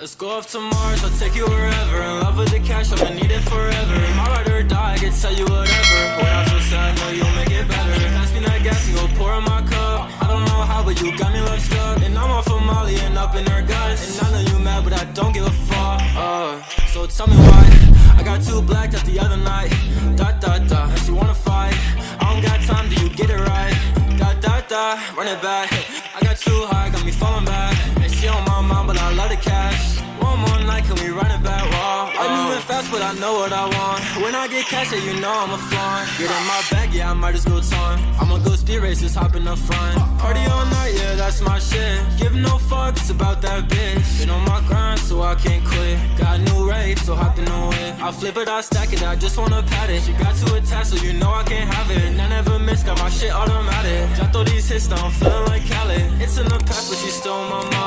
Let's go off to Mars, I'll take you wherever. In love with the cash, I'ma need it forever. My ride or die, I can tell you whatever. When I feel sad, know you'll make it better. Pass me that gas and go pour in my cup. I don't know how, but you got me love struck And I'm off of Molly and up in her guts. And I know you mad, but I don't give a fuck. Uh, So tell me why. I got too blacked out the other night. Da da da, and she wanna fight I don't got time, do you get it right? Da da da, run it back. I got too high, got me falling can we run it back? Whoa, I'm moving fast, but I know what I want. When I get cash, yeah, you know I'm a flaunt Get in my bag, yeah, I might just go ton I'ma go speed race, just hop in the front. Party all night, yeah, that's my shit. Give no fucks about that bitch. Been on my grind, so I can't quit. Got a new rate, so hop in the whip. I flip it, I stack it, I just wanna pat it. She got too attached, so you know I can't have it. And I never miss, got my shit automatic. Drop all these hits, now I'm feeling like Khaled. It's in the past, but she's stole my mind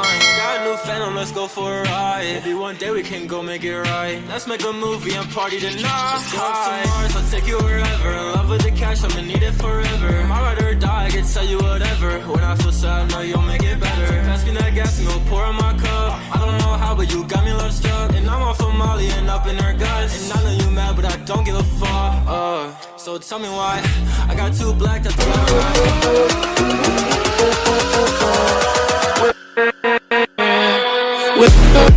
new phantom, let's go for a ride. Maybe one day we can go make it right. Let's make a movie and party tonight Let's go to Mars, I'll take you wherever. In love with the cash, I'ma need it forever. My ride or die, I can tell you whatever. When I feel sad, know you'll make it better. Pass me that gas and go pour in my cup. I don't know how, but you got me love struck And I'm off of Molly and up in her guts. And I know you mad, but I don't give a fuck. Uh, So tell me why. I got too at the other night with